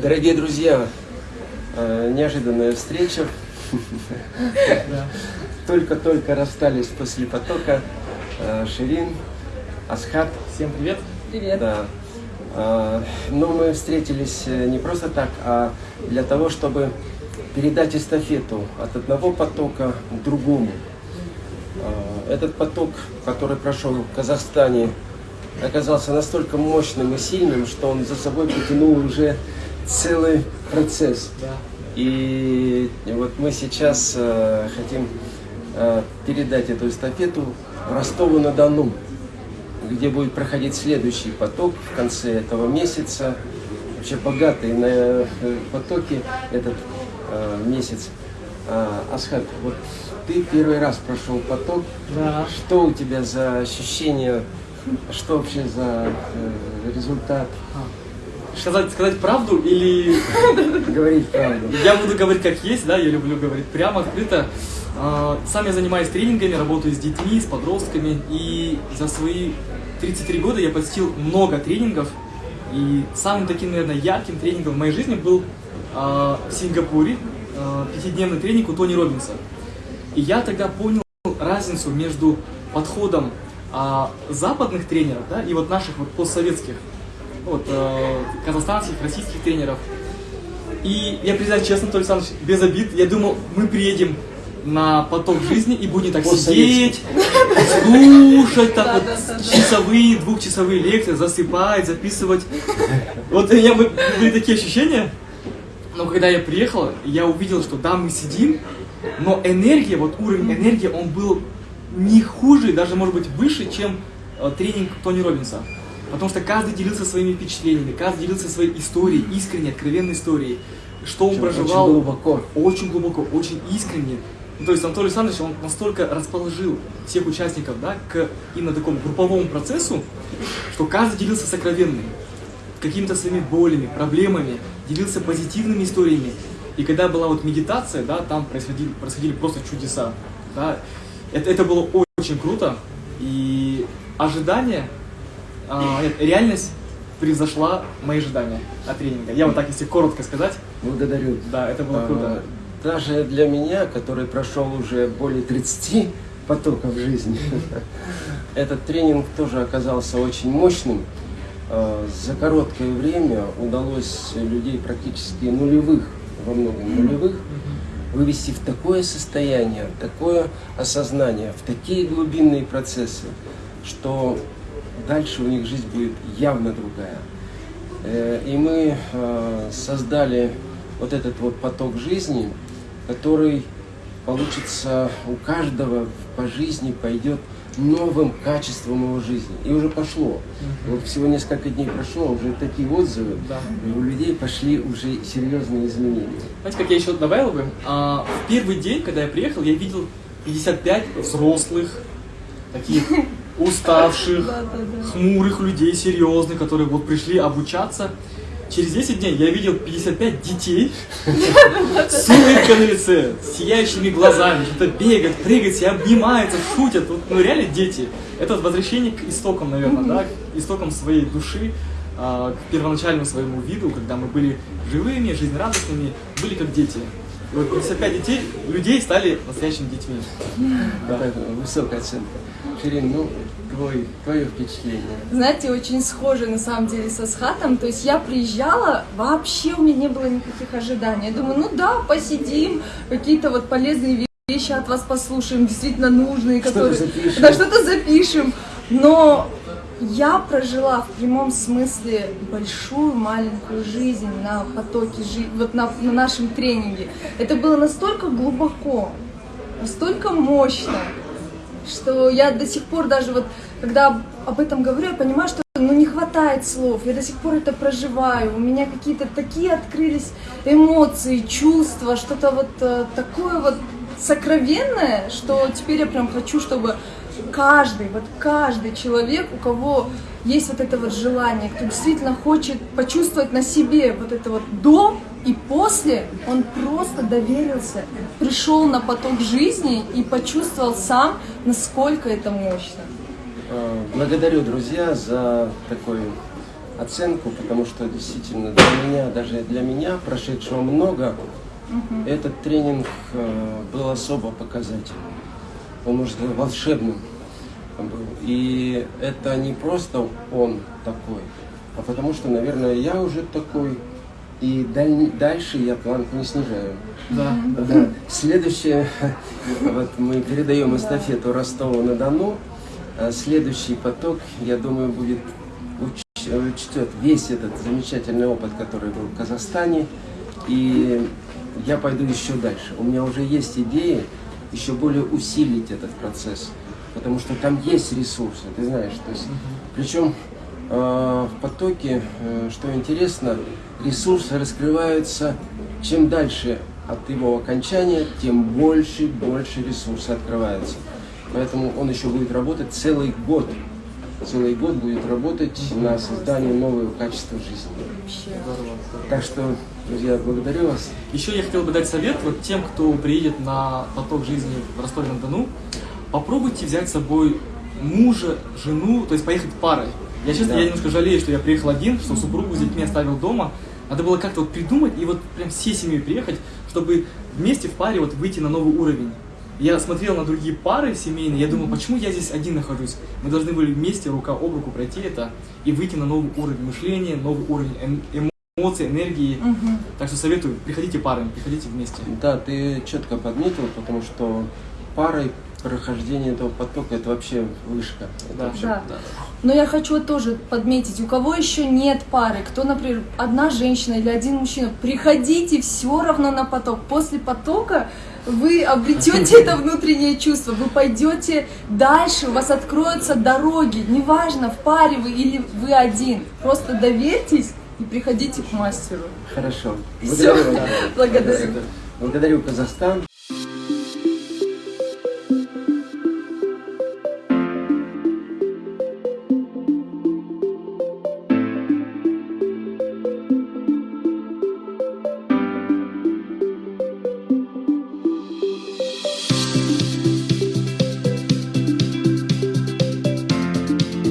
Дорогие друзья, э, неожиданная встреча. Только-только расстались после потока. Э, Ширин, Асхат. Всем привет. Привет. Да. Э, Но мы встретились не просто так, а для того, чтобы передать эстафету от одного потока к другому. Этот поток, который прошел в Казахстане, оказался настолько мощным и сильным, что он за собой потянул уже целый процесс. И вот мы сейчас э, хотим э, передать эту эстафету Ростову-на-Дону, где будет проходить следующий поток в конце этого месяца. Вообще богатый на э, потоки этот э, месяц. А, Асхат, вот ты первый раз прошел поток. Да. Что у тебя за ощущения? Что вообще за э, результат? Сказать, сказать правду или Говорить правду. я буду говорить как есть, да, я люблю говорить прямо, открыто. А, Сам я занимаюсь тренингами, работаю с детьми, с подростками, и за свои 33 года я посетил много тренингов, и самым таким, наверное, ярким тренингом в моей жизни был а, в Сингапуре а, пятидневный тренинг у Тони Робинса. И я тогда понял разницу между подходом западных тренеров, да, и вот наших вот постсоветских, вот, э, казахстанских, российских тренеров. И я признаюсь честно, Толь Александрович, без обид, я думал, мы приедем на поток жизни и будем так сидеть, слушать так вот часовые, двухчасовые лекции, засыпать, записывать. Вот у меня бы- были такие ощущения. Но когда я приехал, я увидел, что да, мы сидим, но энергия, вот уровень энергии, он был не хуже, даже может быть выше, чем э, тренинг Тони Робинса. Потому что каждый делился своими впечатлениями, каждый делился своей историей, искренней, откровенной историей. Что он Очень проживал глубоко. очень глубоко, очень искренне. Ну, то есть Анатолий Александрович, он настолько расположил всех участников да, к именно такому групповому процессу, что каждый делился сокровенным, какими-то своими болями, проблемами, делился позитивными историями. И когда была вот медитация, да, там происходили, происходили просто чудеса. Да. Это, это было очень круто. И ожидание, а, нет, реальность превзошла мои ожидания от тренинга. Я вот так, если коротко сказать, Благодарю. да, это было круто. А, Даже для меня, который прошел уже более 30 потоков жизни, этот тренинг тоже оказался очень мощным. А, За короткое время удалось людей практически нулевых, во многом нулевых, вывести в такое состояние, в такое осознание, в такие глубинные процессы, что дальше у них жизнь будет явно другая. Э, И мы э, создали вот этот вот поток жизни, который получится у каждого по жизни пойдет новым качеством его жизни. И уже пошло. Вот всего несколько дней прошло, уже такие отзывы, Да. и у людей пошли уже серьезные изменения. Знаете, как я еще добавил бы? А, в первый день, когда я приехал, я видел 55 взрослых, таких уставших, хмурых людей, серьезных, которые вот пришли обучаться. Через 10 дней я видел 55 детей с улыбкой на лице, с сияющими глазами, что-то бегают, прыгают, все обнимаются, шутят. Вот, ну реально дети. Это возвращение к истокам, наверное, да, к истокам своей души, а, к первоначальному своему виду, когда мы были живыми, жизнерадостными, были как дети. И вот 55 детей, людей стали настоящими детьми. Да. Это высокая оценка. Ширин, ну, твой, твое впечатление. Знаете, очень схоже на самом деле со Схатом. То есть я приезжала, вообще у меня не было никаких ожиданий. Я думаю, ну да, посидим, какие-то вот полезные вещи от вас послушаем, действительно нужные, которые... запишем. Да, что-то запишем. Но я прожила в прямом смысле большую маленькую жизнь на потоке жизни, вот на, на нашем тренинге. Это было настолько глубоко, настолько мощно, что я до сих пор даже вот, когда об этом говорю, я понимаю, что ну, не хватает слов, я до сих пор это проживаю, у меня какие-то такие открылись эмоции, чувства, что-то вот э, такое вот сокровенное, что теперь я прям хочу, чтобы каждый, вот каждый человек, у кого есть вот это вот желание, кто действительно хочет почувствовать на себе вот это вот до и после, он просто доверился, пришел на поток жизни и почувствовал сам, насколько это мощно. Э, Благодарю, друзья, за такой оценку, потому что действительно для меня, даже для меня, прошедшего много, этот тренинг э, был особо показательным. Он, сказать, волшебным был. И это не просто он такой, а потому что, наверное, я уже такой, и даль- дальше я планку не снижаю. Да. Да. Следующее, вот мы передаем эстафету Ростову-на-Дону. А Следующий поток, я думаю, будет уч- учтет весь этот замечательный опыт, который был в Казахстане. И я пойду еще дальше. У меня уже есть идеи еще более усилить этот процесс, потому что там есть ресурсы, ты знаешь. То есть, причем э, в потоке, э, что интересно, ресурсы раскрываются чем дальше от его окончания, тем больше и больше ресурсы открываются. Поэтому он еще будет работать целый год. Целый год будет работать на создание нового качества жизни. Так что, друзья, благодарю вас. Еще я хотел бы дать совет вот тем, кто приедет на поток жизни в Ростове-на-Дону. Попробуйте взять с собой мужа, жену, то есть поехать парой. Я честно, Да. я немножко жалею, что я приехал один, что супругу с детьми оставил дома. Надо было как-то вот придумать и вот прям всей семьей приехать, чтобы вместе в паре вот выйти на новый уровень. Я смотрел на другие пары семейные, я думал, почему я здесь один нахожусь? Мы должны были вместе рука об руку пройти это и выйти на новый уровень мышления, новый уровень эм- эмоций, энергии. Мгм. Так что советую, приходите парами, приходите вместе. Да, ты четко подметил, потому что парой прохождение этого потока это вообще вышка. Это Да. вообще- Да. Но я хочу тоже подметить, у кого еще нет пары, кто, например, одна женщина или один мужчина, приходите все равно на поток. После потока вы обретете это внутреннее чувство, вы пойдете дальше, у вас откроются дороги, неважно, в паре вы или вы один. Просто доверьтесь и приходите к мастеру. Хорошо. Благодарю. Благодарю. Благодарю Казахстан.